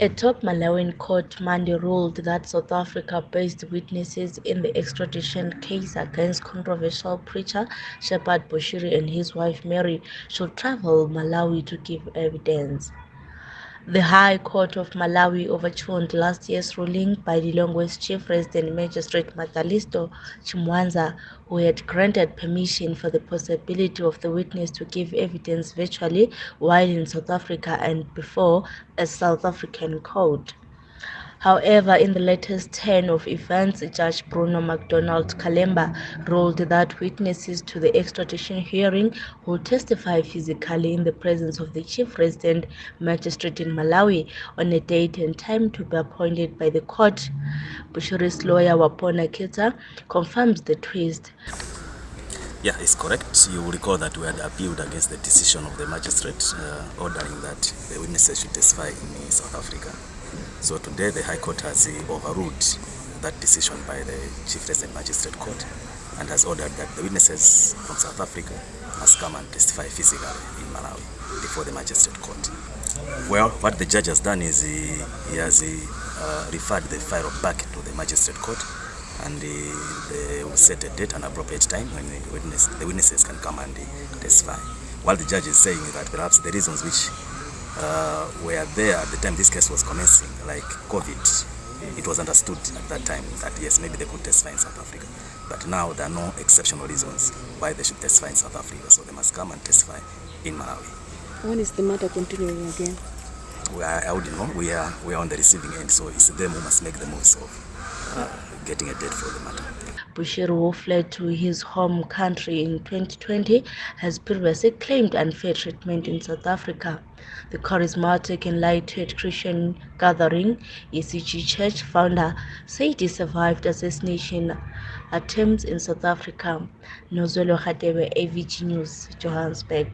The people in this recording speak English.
A top Malawian court Monday ruled that South Africa-based witnesses in the extradition case against controversial preacher Shepherd Bushiri and his wife Mary should travel Malawi to give evidence. The High Court of Malawi overturned last year's ruling by the Lilongwe's chief resident magistrate Mathalisto Chimwanza, who had granted permission for the possibility of the witness to give evidence virtually while in South Africa and before a South African court. However, in the latest turn of events, Judge Bruno McDonald Kalemba ruled that witnesses to the extradition hearing will testify physically in the presence of the chief resident magistrate in Malawi on a date and time to be appointed by the court. Bushiri's lawyer Wapona Kita confirms the twist. Yeah, it's correct. You will recall that we had appealed against the decision of the magistrate uh, ordering that the witnesses should testify in South Africa. So today the High Court has overruled that decision by the Chief Resident Magistrate Court and has ordered that the witnesses from South Africa must come and testify physically in Malawi before the Magistrate Court. Well, what the judge has done is he, he has uh, referred the file back to the Magistrate Court and they will set a date and appropriate time when the, witness, the witnesses can come and testify. While the judge is saying that perhaps the reasons which uh, were there at the time this case was commencing, like COVID. It was understood at that time that yes, maybe they could testify in South Africa. But now there are no exceptional reasons why they should testify in South Africa, so they must come and testify in Malawi. When is the matter continuing again? We are, I wouldn't know. We are, we are on the receiving end, so it's them who must make the most of uh, getting a date for the matter. Bushiri, who fled to his home country in 2020, has previously claimed unfair treatment in South Africa. The charismatic and lighthearted Christian gathering, ECG Church founder, said he survived assassination attempts in South Africa. Nozolo Khatebe, AVG News, Johannesburg.